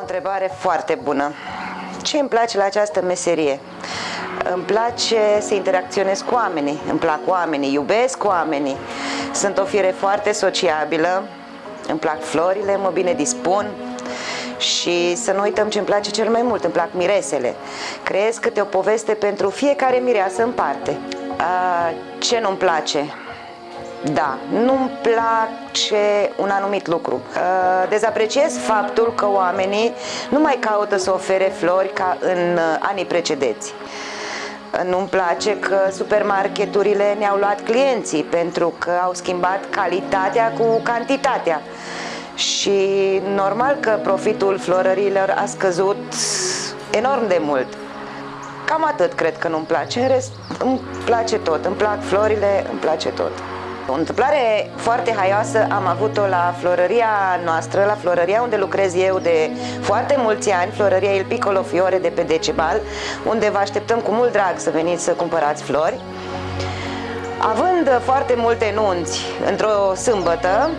întrebare foarte bună. Ce îmi place la această meserie? Îmi place să interacționez cu oamenii, îmi plac oamenii, iubesc oamenii. Sunt o fire foarte sociabilă, îmi plac florile, mă bine dispun și să nu uităm ce îmi place cel mai mult, îmi plac miresele. Creez câte o poveste pentru fiecare mireasă în parte. A, ce nu-mi place? Da, nu-mi place un anumit lucru. Dezapreciez faptul că oamenii nu mai caută să ofere flori ca în uh, anii precedenți. Nu-mi place că supermarketurile ne-au luat clienții pentru că au schimbat calitatea cu cantitatea. Și normal că profitul florărilor a scăzut enorm de mult. Cam atât cred că nu-mi place, în rest îmi place tot, îmi plac florile, îmi place tot. O întâmplare foarte haioasă am avut-o la florăria noastră, la florăria unde lucrez eu de foarte mulți ani, florăria Il Piccolo Fiore de pe Decebal, unde vă așteptăm cu mult drag să veniți să cumpărați flori. Având foarte multe nunți într-o sâmbătă,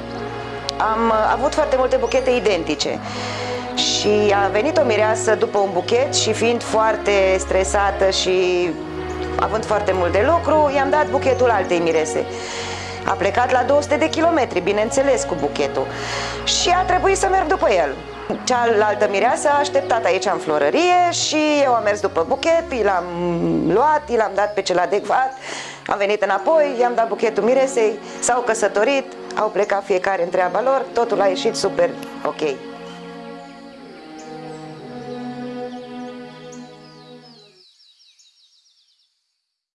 am avut foarte multe buchete identice și a venit o mireasă după un buchet și fiind foarte stresată și având foarte mult de lucru, i-am dat buchetul altei mirese. A plecat la 200 de kilometri, bineînțeles, cu buchetul și a trebuit să merg după el. Cealaltă mireasă a așteptat aici în florărie și eu am mers după buchet, i l-am luat, i l-am dat pe cel adecvat, am venit înapoi, i-am dat buchetul miresei, s-au căsătorit, au plecat fiecare în treaba lor, totul a ieșit super ok.